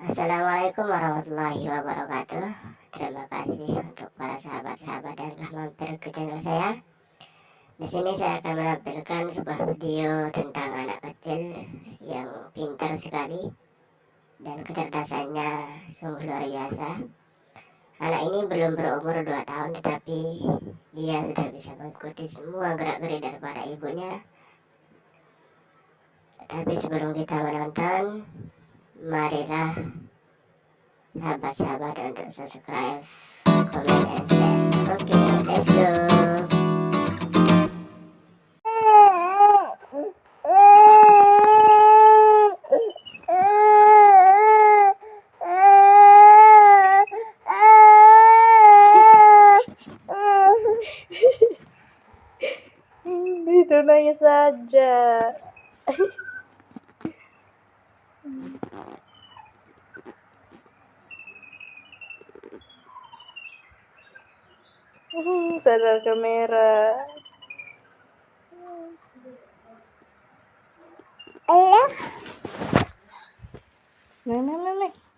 Assalamualaikum warahmatullahi wabarakatuh. Terima kasih untuk para sahabat-sahabat yang telah mampir ke channel saya. Di sini saya akan menampilkan sebuah video tentang anak kecil yang pintar sekali Dan kecerdasannya sungguh luar biasa. Anak ini belum berumur 2 tahun tetapi dia sudah bisa mengikuti semua gerak-gerik daripada ibunya. Tapi sebelum kita menonton marilah sahabat-sahabat untuk subscribe, comment, and share. Oke, okay, let's go. Itu nangis saja. Sadar kamera. Nih, nih, nih, nih.